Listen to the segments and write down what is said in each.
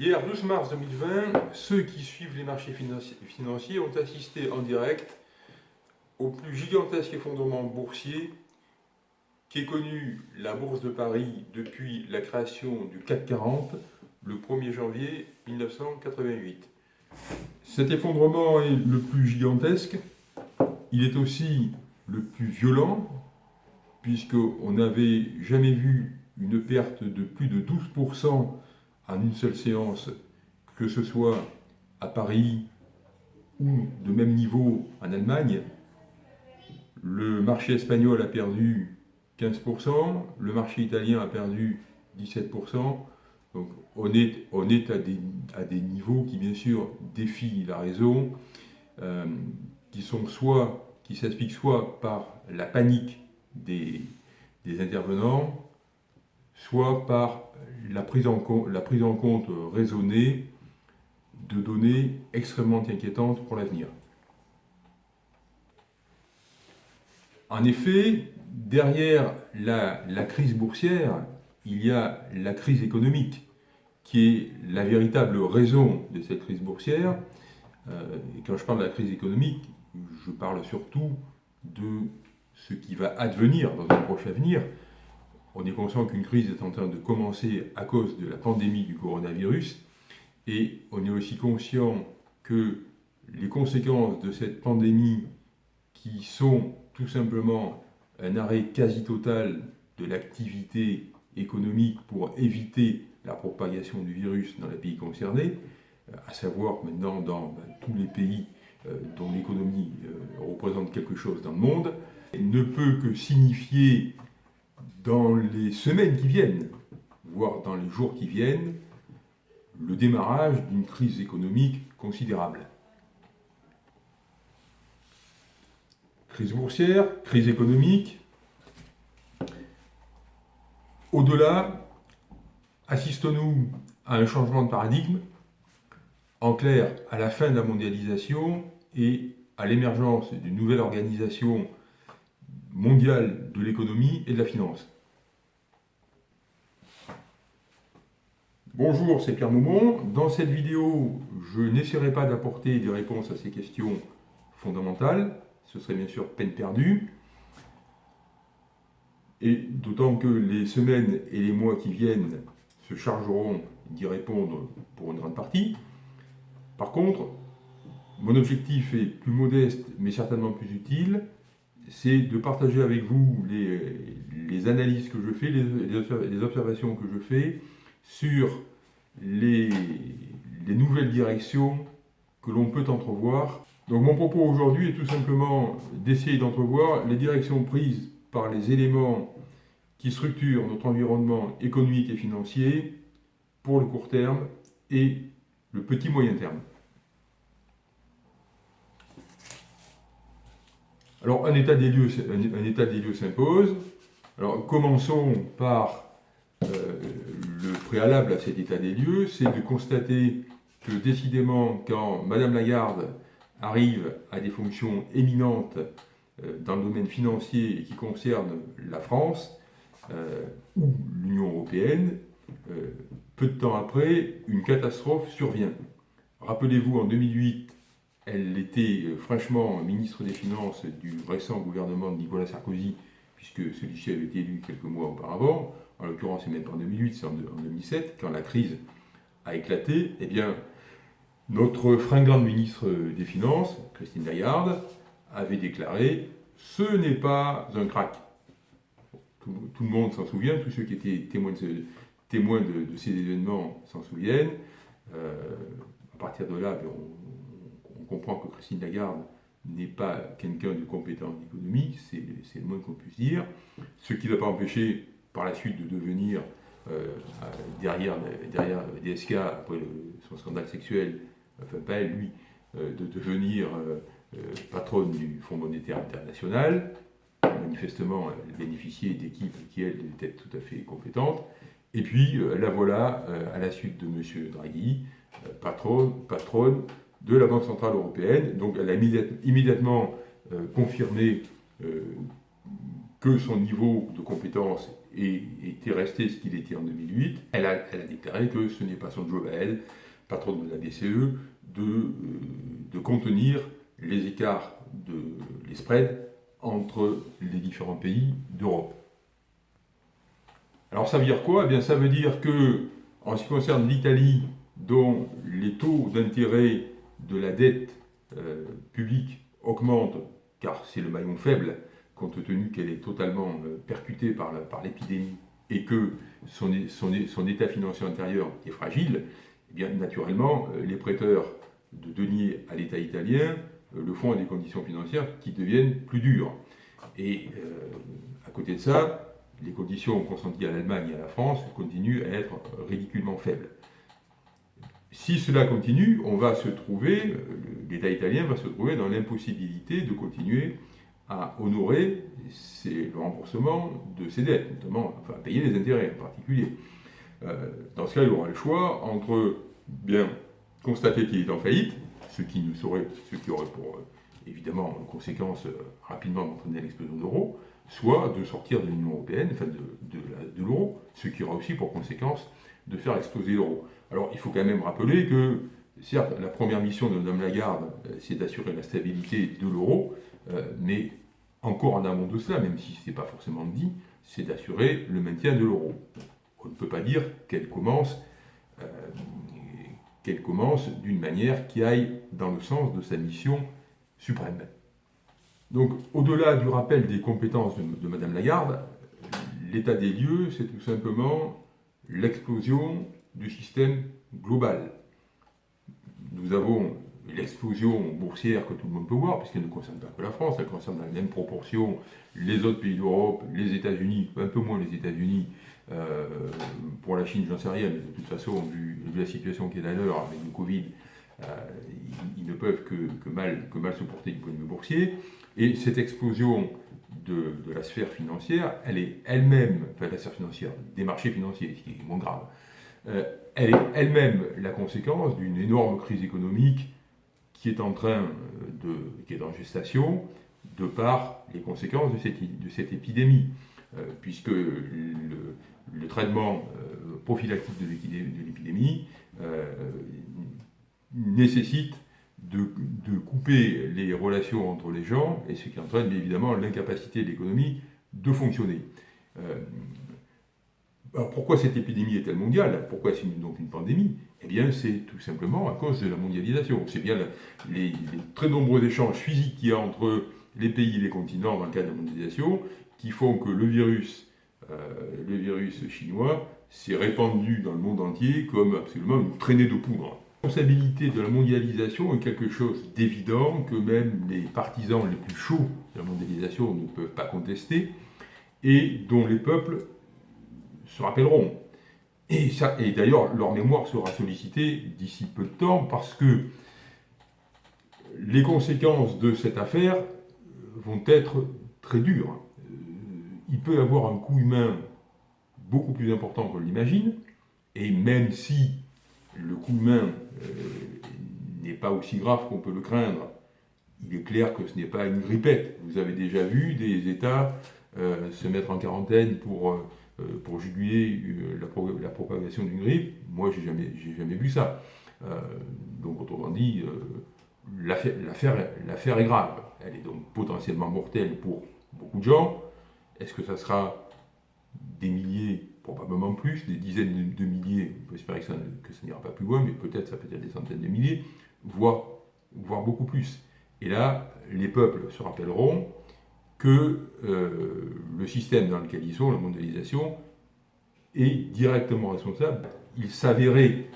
Hier, 12 mars 2020, ceux qui suivent les marchés financiers ont assisté en direct au plus gigantesque effondrement boursier qu'ait connu la Bourse de Paris depuis la création du CAC 40 le 1er janvier 1988. Cet effondrement est le plus gigantesque, il est aussi le plus violent, puisqu'on n'avait jamais vu une perte de plus de 12% en une seule séance, que ce soit à Paris ou de même niveau en Allemagne. Le marché espagnol a perdu 15%, le marché italien a perdu 17%. Donc on est, on est à, des, à, des, niveaux qui bien sûr défient la raison, euh, qui sont soit qui s'expliquent soit par la panique des, des intervenants, soit par la prise, en compte, raisonnée de données extrêmement inquiétantes pour l'avenir. En effet, derrière la, la, crise boursière, il y a la crise économique, qui est la véritable raison de cette crise boursière. Euh, et quand je parle de la crise économique, je parle surtout de ce qui va advenir dans un proche avenir, on est conscient qu'une crise est en train de commencer à cause de la pandémie du coronavirus et on est aussi conscient que les conséquences de cette pandémie qui sont tout simplement un arrêt quasi total de l'activité économique pour éviter la propagation du virus dans les pays concernés, à savoir maintenant dans ben, tous les pays euh, dont l'économie euh, représente quelque chose dans le monde, ne peut que signifier dans les semaines qui viennent, voire dans les jours qui viennent, le démarrage d'une crise économique considérable. Crise boursière, crise économique. Au-delà, assistons-nous à un changement de paradigme, en clair, à la fin de la mondialisation et à l'émergence d'une nouvelle organisation mondiale de l'économie et de la finance. Bonjour, c'est Pierre Moumont. Dans cette vidéo, je n'essaierai pas d'apporter des réponses à ces questions fondamentales. Ce serait bien sûr peine perdue. Et d'autant que les semaines et les mois qui viennent se chargeront d'y répondre pour une grande partie. Par contre, mon objectif est plus modeste, mais certainement plus utile c'est de partager avec vous les, analyses que je fais, les, observations que je fais sur les, nouvelles directions que l'on peut entrevoir. Donc mon propos aujourd'hui est tout simplement d'essayer d'entrevoir les directions prises par les éléments qui structurent notre environnement économique et financier pour le court terme et le petit moyen terme. Alors, un état des lieux, un, état des lieux s'impose. Alors, commençons par euh, le préalable à cet état des lieux, c'est de constater que décidément, quand Madame Lagarde arrive à des fonctions éminentes euh, dans le domaine financier et qui concernent la France euh, ou l'Union européenne, peu de temps après, une catastrophe survient. Rappelez-vous, en 2008, elle était euh, franchement ministre des Finances du récent gouvernement de Nicolas Sarkozy, puisque celui-ci avait été élu quelques mois auparavant. En l'occurrence, c'est même pas en 2008, c'est en 2007, quand la crise a éclaté. Eh bien, notre fringante ministre des Finances, Christine Lagarde, avait déclaré « ce n'est pas un crack ». Tout, le monde s'en souvient, tous ceux qui étaient témoins de, ces événements s'en souviennent. Euh, à partir de là, ben, on, comprend que Christine Lagarde n'est pas quelqu'un de compétent en économie, c'est le moins qu'on puisse dire, ce qui ne l'a pas empêché par la suite de devenir, euh, derrière, derrière DSK, après son scandale sexuel, enfin pas elle, lui, euh, de devenir euh, patronne du Fonds monétaire international. Manifestement, elle bénéficiait d'équipes qui, elles, étaient tout à fait compétentes. Et puis, la voilà, à la suite de M. Draghi, patronne de la Banque Centrale Européenne. Donc elle a immédiatement euh, confirmé euh, que son niveau de compétence était resté ce qu'il était en 2008, elle a, déclaré que ce n'est pas son job à elle, patronne de la BCE, de, euh, de contenir les écarts, de, les spreads entre les différents pays d'Europe. Alors ça veut dire quoi? Eh bien ça veut dire que, en ce qui concerne l'Italie, dont les taux d'intérêt de la dette euh, publique augmentent, car c'est le maillon faible, compte tenu qu'elle est totalement euh, percutée par l'épidémie et que son, son, état financier intérieur est fragile, eh bien naturellement, euh, les prêteurs de deniers à l'État italien le font à des conditions financières qui deviennent plus dures. Et à côté de ça, les conditions consenties à l'Allemagne et à la France continuent à être ridiculement faibles. Si cela continue, on va se trouver, l'État italien va se trouver dans l'impossibilité de continuer à honorer le remboursement de ses dettes, notamment enfin, à payer les intérêts en particulier. Euh, dans ce cas, il aura le choix entre bien constater qu'il est en faillite, ce qui, ce qui aurait pour euh, évidemment conséquence euh, rapidement d'entraîner l'explosion d'euros, soit de sortir de l'Union européenne, enfin de, de l'euro, ce qui aura aussi pour conséquence de faire exploser l'euro. Alors il faut quand même rappeler que, certes, la première mission de Mme Lagarde, euh, c'est d'assurer la stabilité de l'euro, euh, mais encore en amont de cela, même si ce n'est pas forcément dit, c'est d'assurer le maintien de l'euro. On ne peut pas dire qu'elle commence, euh, d'une manière qui aille dans le sens de sa mission suprême. Donc, au-delà du rappel des compétences de, de Mme Lagarde, l'état des lieux, c'est tout simplement l'explosion du système global. Nous avons l'explosion boursière que tout le monde peut voir, puisqu'elle ne concerne pas que la France, elle concerne dans la même proportion les autres pays d'Europe, les États-Unis, un peu moins les États-Unis, euh, pour la Chine, j'en sais rien, mais de toute façon, vu, la situation qui est à l'heure avec le Covid, euh, ils, ne peuvent que, mal, que se porter du point de vue boursier. Et cette explosion de, la sphère financière, elle est elle-même, enfin la sphère financière, des marchés financiers, ce qui est moins grave, elle est elle-même la conséquence d'une énorme crise économique qui est en train de, qui est en gestation, de par les conséquences de cette, de cette épidémie, euh, puisque le, traitement euh, prophylactique de l'épidémie nécessite de, couper les relations entre les gens, et ce qui entraîne évidemment l'incapacité de l'économie de fonctionner. Alors pourquoi cette épidémie est-elle mondiale? Pourquoi c'est donc une pandémie? Eh bien c'est tout simplement à cause de la mondialisation. C'est bien les, très nombreux échanges physiques qu'il y a entre les pays et les continents dans le cadre de la mondialisation qui font que le virus, euh, le virus chinois s'est répandu dans le monde entier comme absolument une traînée de poudre. La responsabilité de la mondialisation est quelque chose d'évident que même les partisans les plus chauds de la mondialisation ne peuvent pas contester et dont les peuples se rappelleront. Et, et d'ailleurs, leur mémoire sera sollicitée d'ici peu de temps parce que les conséquences de cette affaire vont être très dures. Euh, il peut y avoir un coût humain beaucoup plus important qu'on l'imagine, et même si le coup de main euh, n'est pas aussi grave qu'on peut le craindre, il est clair que ce n'est pas une grippette. Vous avez déjà vu des États euh, se mettre en quarantaine pour, euh, pour juguler la, propagation d'une grippe. Moi, je n'ai jamais, jamais vu ça. donc, autrement dit, l'affaire est grave. Elle est donc potentiellement mortelle pour beaucoup de gens. Est-ce que ça sera des milliers probablement plus, des dizaines de milliers, on peut espérer que ça, n'ira pas plus loin, mais peut-être ça peut être des centaines de milliers, voire, voire beaucoup plus. Et là, les peuples se rappelleront que euh, le système dans lequel ils sont, la mondialisation, est directement responsable. Il s'avérait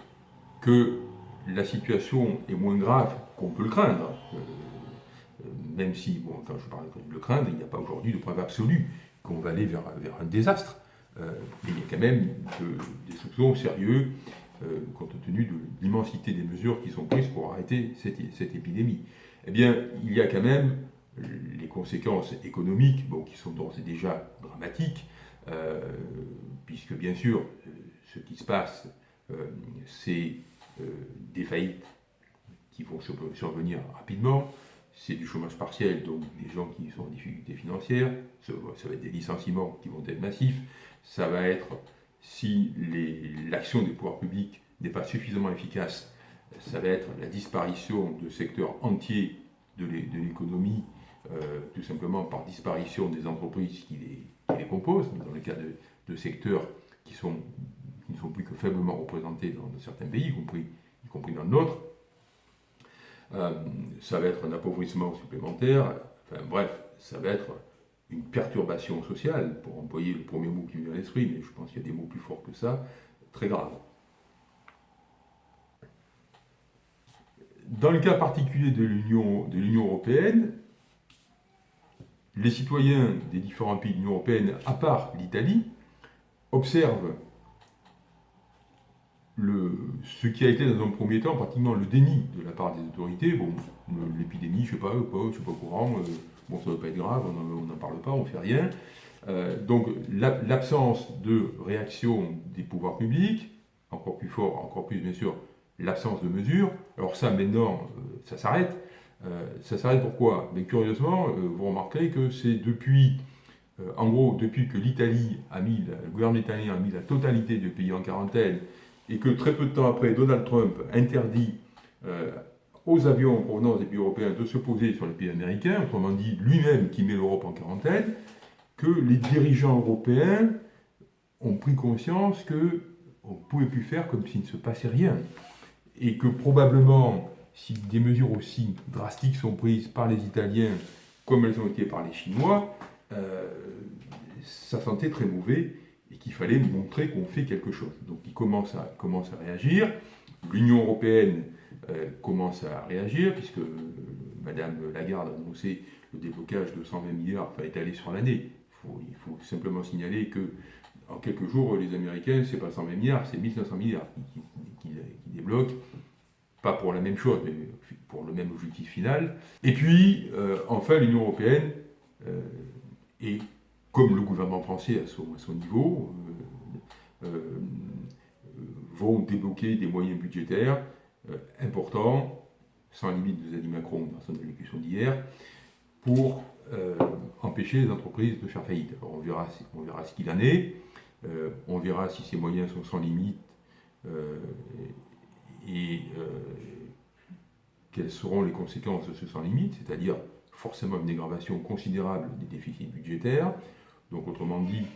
que la situation est moins grave qu'on peut le craindre, euh, euh, même si, bon, quand je parle de le craindre, il n'y a pas aujourd'hui de preuve absolue qu'on va aller vers, vers un désastre. Il y a quand même des soupçons sérieux compte tenu de l'immensité des mesures qui sont prises pour arrêter cette, épidémie. Eh bien, il y a quand même les conséquences économiques, bon, qui sont d'ores et déjà dramatiques, euh, puisque bien sûr, ce qui se passe, c'est des faillites qui vont survenir rapidement, c'est du chômage partiel, donc des gens qui sont en difficulté financière, ça, va être des licenciements qui vont être massifs, ça va être, si l'action des pouvoirs publics n'est pas suffisamment efficace, ça va être la disparition de secteurs entiers de l'économie, euh, tout simplement par disparition des entreprises qui les, composent, dans le cas de, secteurs qui, ne sont plus que faiblement représentés dans, certains pays, y compris, y compris dans le nôtre. Euh, ça va être un appauvrissement supplémentaire, enfin bref, ça va être une perturbation sociale, pour employer le premier mot qui me vient à l'esprit, mais je pense qu'il y a des mots plus forts que ça, très grave. Dans le cas particulier de l'Union européenne, les citoyens des différents pays de l'Union européenne, à part l'Italie, observent ce qui a été dans un premier temps pratiquement le déni de la part des autorités. Bon, l'épidémie, je ne sais pas, je ne suis pas au courant, euh, bon, ça ne doit pas être grave, on n'en parle pas, on ne fait rien. Euh, donc l'absence de réaction des pouvoirs publics, encore plus fort, encore plus bien sûr, l'absence de mesures. Alors ça, maintenant, euh, ça s'arrête. Ça s'arrête pourquoi? Mais curieusement, vous remarquerez que c'est depuis, en gros, depuis que l'Italie a mis, le gouvernement italien a mis la totalité du pays en quarantaine, et que très peu de temps après, Donald Trump interdit euh, aux avions en provenance des pays européens de se poser sur les pays américains, autrement dit lui-même qui met l'Europe en quarantaine, que les dirigeants européens ont pris conscience qu'on ne pouvait plus faire comme s'il ne se passait rien. Et que probablement, si des mesures aussi drastiques sont prises par les Italiens comme elles ont été par les Chinois, euh, ça sentait très mauvais et qu'il fallait montrer qu'on fait quelque chose. Donc il commence à, commence à réagir. L'Union européenne euh, commence à réagir, puisque euh, Madame Lagarde a annoncé le déblocage de 120 milliards, enfin étalé sur l'année. Il faut, simplement signaler que en quelques jours, les Américains, c'est pas 120 milliards, c'est 1500 milliards qui, débloquent. Pas pour la même chose, mais pour le même objectif final. Et puis, euh, enfin, l'Union européenne est comme le gouvernement français à son, niveau, euh, euh, vont débloquer des moyens budgétaires euh, importants, sans limite, a dit Macron dans son allocution d'hier, pour empêcher les entreprises de faire faillite. on verra, on verra ce qu'il en est, on verra si ces moyens sont sans limite et quelles seront les conséquences de ce sans limite, c'est-à-dire forcément une dégradation considérable des déficits budgétaires, donc autrement dit,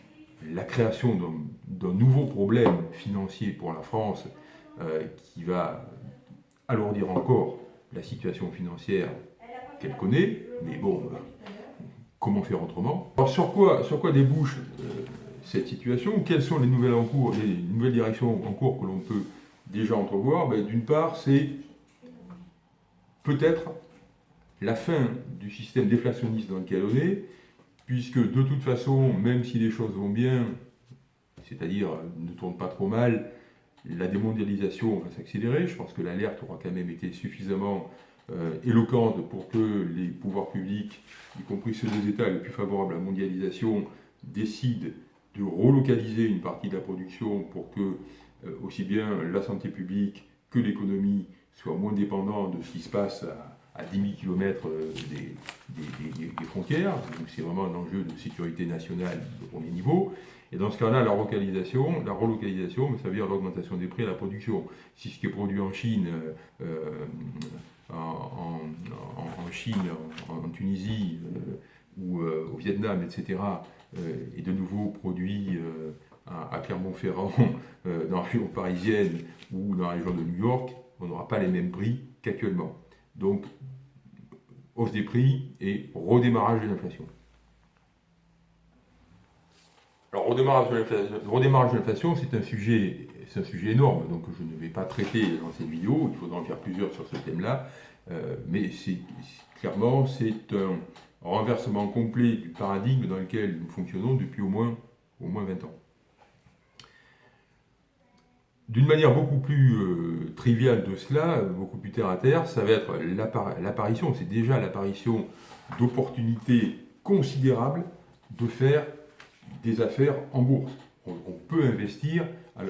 la création d'un nouveau problème financier pour la France euh, qui va alourdir encore la situation financière qu'elle connaît, mais bon, euh, comment faire autrement? Alors sur quoi, sur quoi débouche euh, cette situation? Quelles sont les nouvelles, les nouvelles directions en cours que l'on peut déjà entrevoir ben, D'une part, c'est peut-être la fin du système déflationniste dans lequel on est, puisque de toute façon, même si les choses vont bien, c'est-à-dire ne tournent pas trop mal, la démondialisation va s'accélérer. Je pense que l'alerte aura quand même été suffisamment euh, éloquente pour que les pouvoirs publics, y compris ceux des États les plus favorables à la mondialisation, décident de relocaliser une partie de la production pour que aussi bien la santé publique que l'économie soient moins dépendants de ce qui se passe à, à 10 000 km des, frontières, donc c'est vraiment un enjeu de sécurité nationale de premier niveau. Et dans ce cas-là, la relocalisation, la relocalisation, ça veut dire l'augmentation des prix à la production. Si ce qui est produit en Chine, euh, en, Chine, en, Tunisie euh, ou euh, au Vietnam, etc., est de nouveau produit à, Clermont-Ferrand, dans la région parisienne ou dans la région de New York, on n'aura pas les mêmes prix qu'actuellement. Donc, hausse des prix et redémarrage de l'inflation. Alors, redémarrage de l'inflation, c'est un, sujet, un sujet énorme, donc je ne vais pas traiter dans cette vidéo, il faudra en faire plusieurs sur ce thème-là, euh, mais c'est clairement, c'est un renversement complet du paradigme dans lequel nous fonctionnons depuis au moins, au moins 20 ans. D'une manière beaucoup plus euh, triviale de cela, beaucoup plus terre à terre, ça va être l'apparition, c'est déjà l'apparition d'opportunités considérables de faire des affaires en bourse. On, peut investir, euh,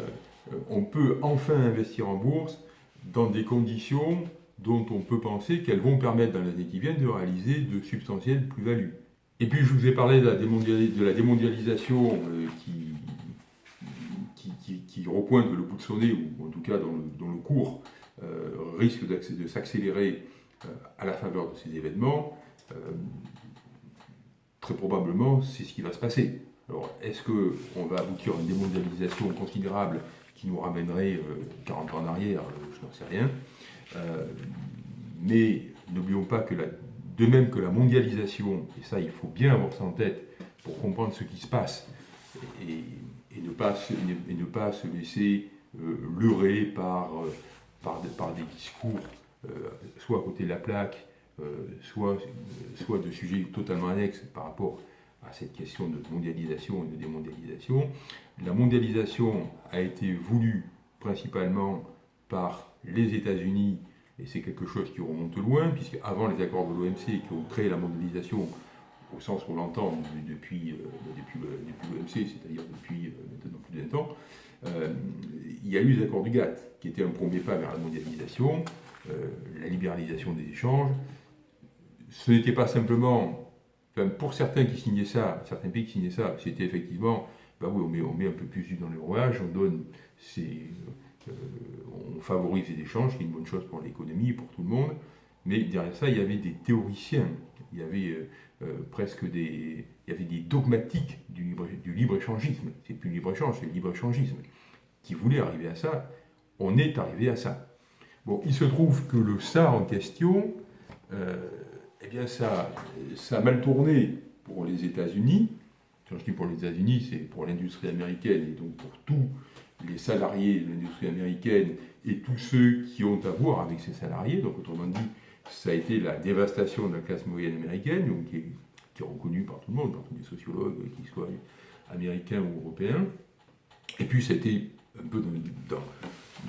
on peut enfin investir en bourse dans des conditions dont on peut penser qu'elles vont permettre dans les années qui viennent de réaliser de substantielles plus-values. Et puis je vous ai parlé de la, démondialisation euh, qui, qui, repointe le bout de son nez, ou en tout cas dont le, cours euh, risque de s'accélérer euh, à la faveur de ces événements. très probablement, c'est ce qui va se passer. Alors, est-ce qu'on va aboutir à une démondialisation considérable qui nous ramènerait 40 ans en arrière? Je n'en sais rien. mais n'oublions pas que de même que la mondialisation, et ça il faut bien avoir ça en tête pour comprendre ce qui se passe, et, ne, pas se, et ne pas se laisser euh, leurrer par, euh, par, par, des discours, euh, soit à côté de la plaque, soit, soit de sujets totalement annexes par rapport à cette question de mondialisation et de démondialisation. La mondialisation a été voulue principalement par les États-Unis et c'est quelque chose qui remonte loin, puisque avant les accords de l'OMC qui ont créé la mondialisation au sens qu'on l'entend depuis, euh, depuis, l'OMC, c'est-à-dire depuis euh, maintenant plus de 20 ans, euh, il y a eu les accords du GATT, qui étaient un premier pas vers la mondialisation, la libéralisation des échanges. Ce n'était pas simplement, pour certains qui signaient ça, certains pays qui signaient ça, c'était effectivement, bah oui, on met, un peu plus d'huile dans le rouage, on donne on favorise les échanges, qui est une bonne chose pour l'économie et pour tout le monde. Mais derrière ça, il y avait des théoriciens, il y avait presque des, il y avait des dogmatiques du libre, du libre-échangisme. C'est plus le libre-échange, c'est le libre-échangisme. Qui voulait arriver à ça. On est arrivé à ça. Bon, il se trouve que le ça en question, eh bien ça, ça a mal tourné pour les États-Unis. Quand je dis pour les États-Unis, c'est pour l'industrie américaine et donc pour tout les salariés de l'industrie américaine et tous ceux qui ont à voir avec ces salariés. Donc, autrement dit, ça a été la dévastation de la classe moyenne américaine, donc qui, est, reconnue par tout le monde, par tous les sociologues, qu'ils soient américains ou européens. Et puis, c'était un peu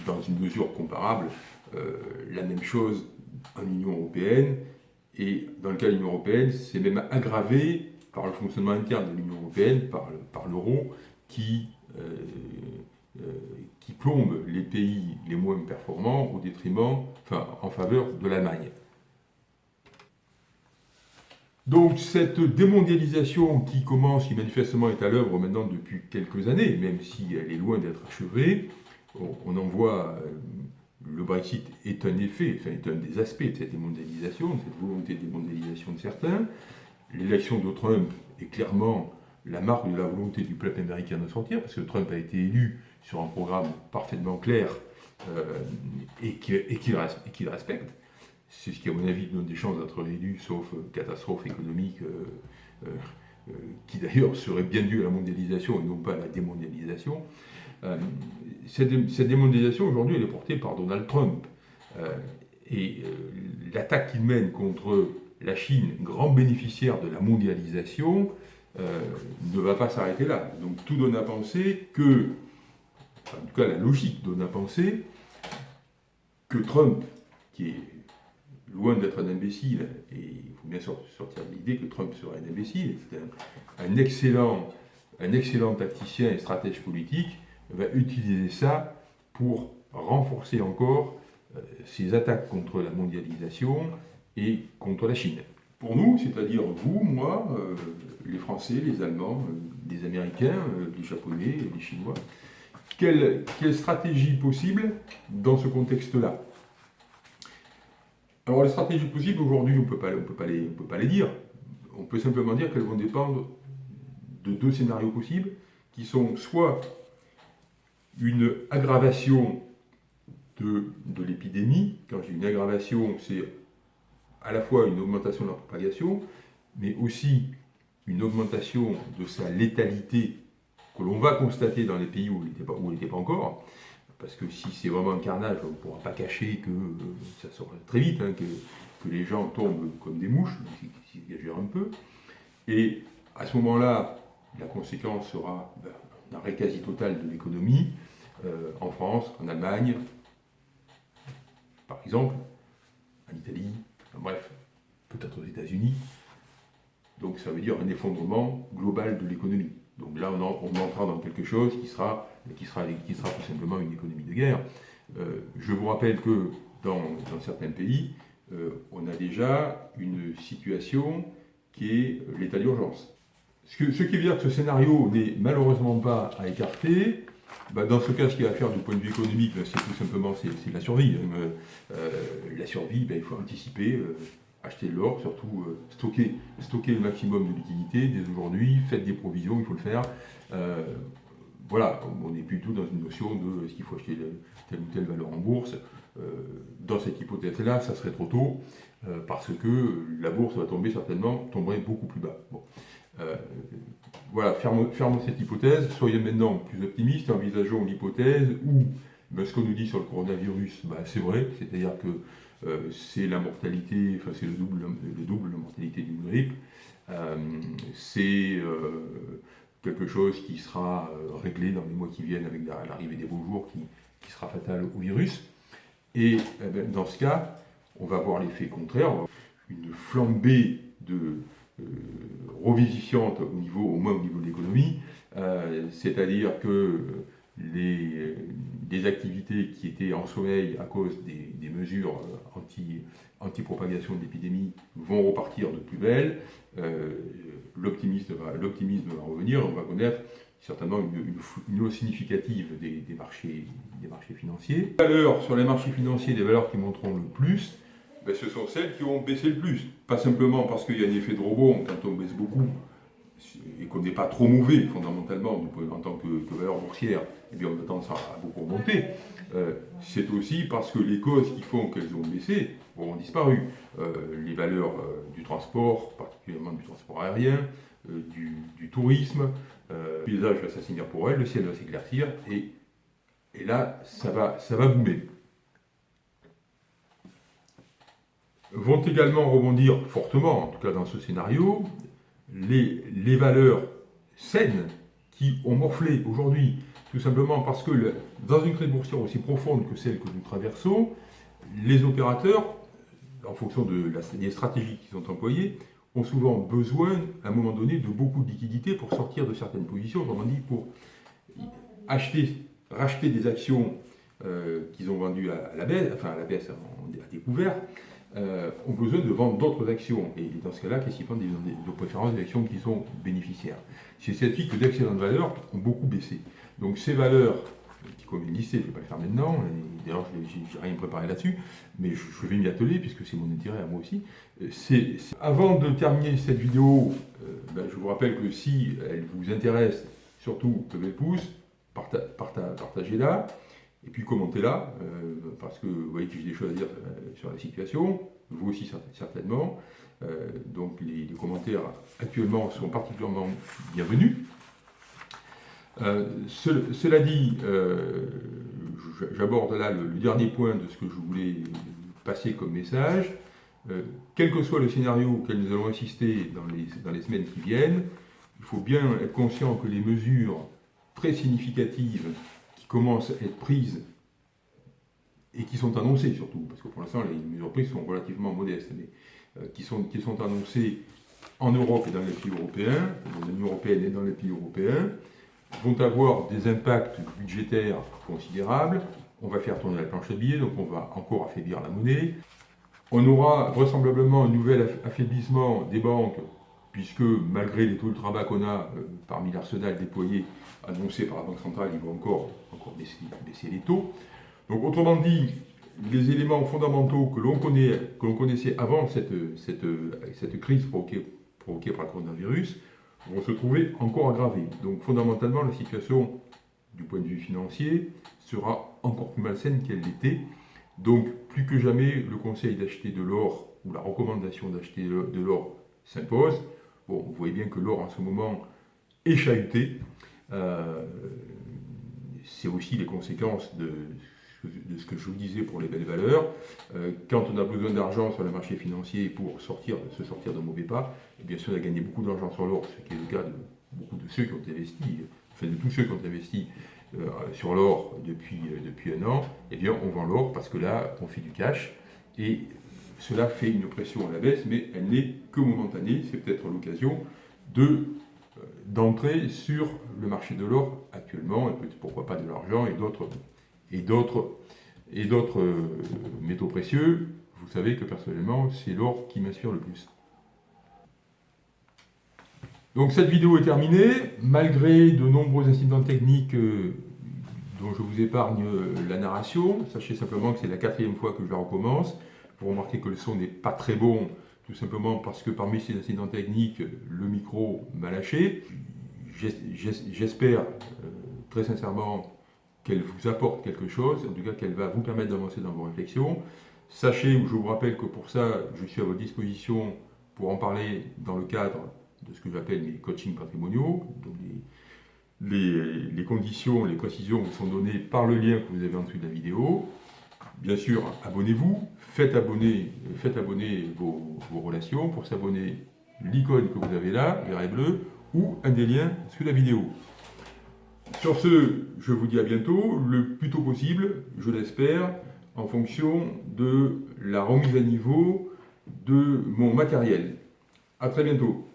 dans, une mesure comparable euh, la même chose en Union européenne. Et dans le cas de l'Union européenne, c'est même aggravé par le fonctionnement interne de l'Union européenne, par l'euro, qui euh, euh, qui plombe les pays les moins performants au détriment, enfin, en faveur de l'Allemagne. Donc cette démondialisation qui commence, qui manifestement est à l'œuvre maintenant depuis quelques années, même si elle est loin d'être achevée, on, en voit, euh, le Brexit est un effet, enfin est un des aspects de cette démondialisation, de cette volonté de démondialisation de certains. L'élection de Trump est clairement la marque de la volonté du peuple américain de sortir, parce que Trump a été élu sur un programme parfaitement clair euh, et qu'il respecte. C'est ce qui, à mon avis, donne des chances d'être élu, sauf euh, catastrophe économique, euh, qui d'ailleurs serait bien due à la mondialisation et non pas à la démondialisation. Cette, cette, démondialisation, aujourd'hui, elle est portée par Donald Trump. et l'attaque qu'il mène contre la Chine, grand bénéficiaire de la mondialisation, ne va pas s'arrêter là. Donc tout donne à penser que en tout cas la logique donne à penser que Trump, qui est loin d'être un imbécile, et il faut bien sortir de l'idée que Trump serait un imbécile, c'est un, excellent, un excellent tacticien et stratège politique, va utiliser ça pour renforcer encore euh, ses attaques contre la mondialisation et contre la Chine. Pour nous, c'est-à-dire vous, moi, euh, les Français, les Allemands, euh, les Américains, les Japonais, les Chinois, quelle, stratégie possible dans ce contexte-là? Alors les stratégies possibles, aujourd'hui, on ne peut pas, les, dire. On peut simplement dire qu'elles vont dépendre de deux scénarios possibles, qui sont soit une aggravation de, l'épidémie. Quand j'ai une aggravation, c'est à la fois une augmentation de la propagation, mais aussi une augmentation de sa létalité que l'on va constater dans les pays où il n'était pas, encore, parce que si c'est vraiment un carnage, on ne pourra pas cacher que euh, ça sort très vite, hein, que, les gens tombent comme des mouches, s'ils exagèrent un peu. Et à ce moment-là, la conséquence sera ben, un arrêt quasi total de l'économie, euh, en France, en Allemagne, par exemple, en Italie, bref, peut-être aux États-Unis. Donc ça veut dire un effondrement global de l'économie. Donc là, on, on entrera dans quelque chose qui sera, qui, sera, tout simplement une économie de guerre. je vous rappelle que dans, certains pays, on a déjà une situation qui est l'état d'urgence. Ce, qui veut dire que ce scénario n'est malheureusement pas à écarter. Bah, dans ce cas, ce qu'il y a à faire du point de vue économique, bah, c'est tout simplement la survie. Euh, la survie, bah, il faut anticiper, euh, acheter de l'or, surtout euh, stocker, stocker le maximum de liquidités dès aujourd'hui, faites des provisions, il faut le faire. Voilà, on n'est plus dans une notion de est-ce qu'il faut acheter telle ou telle valeur en bourse. dans cette hypothèse-là, ça serait trop tôt, parce que la bourse va tomber certainement, tomberait beaucoup plus bas. Bon. voilà, fermons, cette hypothèse, soyez maintenant plus optimistes, envisageons l'hypothèse où ben, ce qu'on nous dit sur le coronavirus, ben, c'est vrai, c'est-à-dire que euh, c'est la mortalité, enfin c'est le double, le double de mortalité d'une grippe. Euh, c'est euh, quelque chose qui sera réglé dans les mois qui viennent avec l'arrivée des beaux jours qui, sera fatal au virus. Et eh ben, dans ce cas, on va voir l'effet contraire, une flambée de revivifiante au niveau, au moins au niveau de l'économie, c'est-à-dire que les, des activités qui étaient en sommeil à cause des, mesures euh, anti, anti-propagation de l'épidémie vont repartir de plus belle. Euh, l'optimisme, va, revenir, on va connaître certainement une, hausse significative des, marchés, des marchés financiers. Les valeurs sur les marchés financiers, les valeurs qui monteront le plus, ben, ce sont celles qui ont baissé le plus. Pas simplement parce qu'il y a un effet de rebond quand on baisse beaucoup, et qu'on n'est pas trop mauvais fondamentalement en tant que, valeur boursière, eh bien on a tendance à beaucoup remonter. Euh, c'est aussi parce que les causes qui font qu'elles ont baissé ont disparu. Euh, les valeurs euh, du transport, particulièrement du transport aérien, du, tourisme, le paysage va s'assainir pour elles, le ciel va s'éclaircir, et, là, ça va, ça va boomer. Vont également rebondir fortement, en tout cas dans ce scénario, les, valeurs saines qui ont morflé aujourd'hui, tout simplement parce que dans une crise boursière aussi profonde que celle que nous traversons, les opérateurs, en fonction de la, des stratégies qu'ils ont employées, ont souvent besoin, à un moment donné, de beaucoup de liquidités pour sortir de certaines positions, autrement dit, pour acheter, racheter des actions euh, qu'ils ont vendues à, la baisse, enfin à la baisse, à découvert, euh, ont besoin de vendre d'autres actions. Et dans ce cas-là, qu'est-ce qu'ils font? De préférence des actions qui sont bénéficiaires C'est cette que d'excellentes valeurs ont beaucoup baissé. Donc ces valeurs, qui conviennent lister, je ne vais pas le faire maintenant, d'ailleurs je n'ai rien préparé là-dessus, mais je, vais m'y atteler puisque c'est mon intérêt à moi aussi. Euh, avant de terminer cette vidéo, euh, ben, je vous rappelle que si elle vous intéresse, surtout levez le pouce, partagez-la. Et puis commentez-la, euh, parce que vous voyez que j'ai des choses à dire sur la situation, vous aussi certainement. Donc les, commentaires actuellement sont particulièrement bienvenus. Cela dit, j'aborde là le, dernier point de ce que je voulais passer comme message. quel que soit le scénario auquel nous allons assister dans les, semaines qui viennent, il faut bien être conscient que les mesures très significatives commencent à être prises et qui sont annoncées surtout, parce que pour l'instant les mesures prises sont relativement modestes, mais euh, qui, sont, qui sont annoncées en Europe et dans les pays européens, dans l'Union européenne et dans les pays européens, vont avoir des impacts budgétaires considérables. On va faire tourner la planche à billets, donc on va encore affaiblir la monnaie. On aura vraisemblablement un nouvel affaiblissement des banques puisque malgré les taux ultra bas qu'on a euh, parmi l'arsenal déployé annoncé par la Banque centrale, ils vont encore, encore baisser, les taux. Donc autrement dit, les éléments fondamentaux que l'on connaissait avant cette, cette, cette crise provoquée, provoquée, par le coronavirus vont se trouver encore aggravés. Donc fondamentalement, la situation du point de vue financier sera encore plus malsaine qu'elle l'était. Donc plus que jamais, le conseil d'acheter de l'or ou la recommandation d'acheter de l'or s'impose. Bon, vous voyez bien que l'or en ce moment est chahuté. Euh, c'est aussi les conséquences de, ce que je vous disais pour les belles valeurs. Euh, quand on a besoin d'argent sur le marché financier pour sortir, se sortir de mauvais pas, et bien sûr on a gagné beaucoup d'argent sur l'or, ce qui est le cas de beaucoup de ceux qui ont investi, enfin de tous ceux qui ont investi euh, sur l'or depuis, depuis un an, et bien on vend l'or parce que là on fait du cash. Et cela fait une pression à la baisse, mais elle n'est que momentanée. C'est peut-être l'occasion de euh, d'entrer sur le marché de l'or actuellement, et pourquoi pas de l'argent et d'autres et d'autres euh, métaux précieux, vous savez que personnellement, c'est l'or qui m'inspire le plus. Donc cette vidéo est terminée, malgré de nombreux incidents techniques euh, dont je vous épargne euh, la narration. Sachez simplement que c'est la quatrième fois que je la recommence. Vous remarquez que le son n'est pas très bon, tout simplement parce que parmi ces incidents techniques, le micro m'a lâché. J'espère très sincèrement qu'elle vous apporte quelque chose, en tout cas qu'elle va vous permettre d'avancer dans vos réflexions. Sachez, je vous rappelle que pour ça, je suis à votre disposition pour en parler dans le cadre de ce que j'appelle mes coachings patrimoniaux. Donc les, conditions, les précisions vous sont données par le lien que vous avez en dessous de la vidéo. Bien sûr, abonnez-vous, faites abonner, faites abonner vos, vos relations. Pour s'abonner, l'icône que vous avez là, vert et bleu, ou un des liens sous la vidéo. Sur ce, je vous dis à bientôt, le plus tôt possible, je l'espère, en fonction de la remise à niveau de mon matériel. A très bientôt